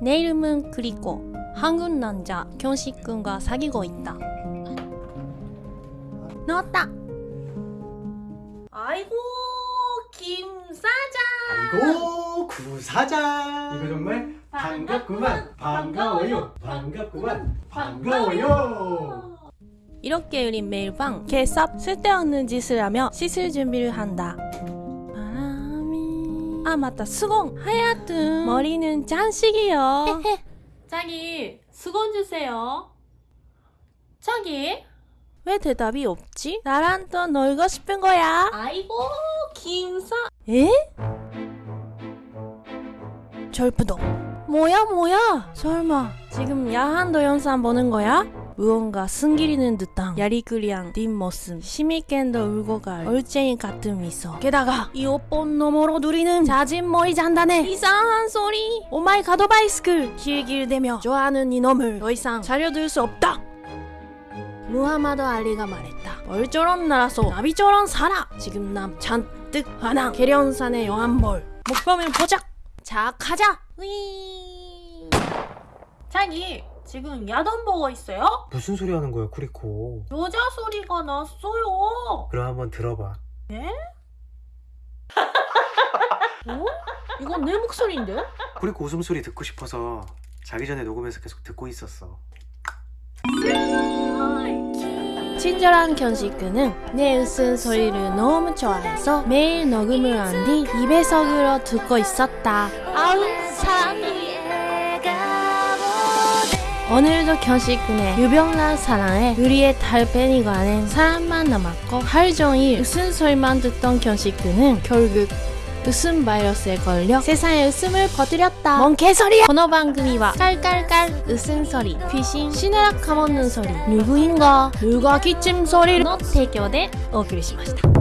내 이름은 크리코. 한국 남자 견식군과 사귀고 있다. 나왔다. 아이고 김 사장. 아이고 구사장 이거 정말 반갑구만 반가워요 반갑구만 반가워요 이렇게 우린 매일 밤 개쌉 쓸데없는 짓을 하며 씻을 준비를 한다. 아 맞다 수건 하얗든 머리는 짠식이요. 자기 수건 주세요. 자기 왜 대답이 없지? 나랑 또 놀고 싶은 거야. 아이고 김사 에? 절부도 뭐야 뭐야 설마 지금 야한 동영상 보는 거야? 무언가 승기리는 듯한 야리꾸리한 뒷모습 심있게도 울고 갈 얼쟁이 같은 미소. 게다가 이 옷본 너머로 누리는 자진 머리 잔단에 이상한 소리. 오마이 가도바이스크 길길대며 좋아하는 이놈을 더 이상 차려둘 수 없다. 무하마드 알리가 말했다. 벌처럼 날아서 나비처럼 살아 지금 남 잔뜩 화난 계련산의 영한벌. 목표면 보자. 자 가자. 위 자기 지금 야단 보고 있어요? 무슨 소리 하는 거야 쿠리코 여자 소리가 났어요 그럼 한번 들어봐 어? 이건 내 목소리인데? 쿠리코 웃음소리 듣고 싶어서 자기 전에 녹음해서 계속 듣고 있었어 친절한 견식그는 내 웃은 소리를 너무 좋아해서 매일 녹음을 한 뒤 입에석으로 듣고 있었다. 아우 사람이 오늘도 견식군의 유병란 사랑에 우리의 달팽이가 아닌 사람만 남았고 하루 종일 웃음 소리만 듣던 견식군은 결국 웃음 바이러스에 걸려 세상의 웃음을 퍼뜨렸다. 뭔 개소리야! この番組は 깔깔깔 웃음 소리, 귀신, 신나락 까먹는 소리, 누구인가, 누가 기침 소리の提供でお送りしました。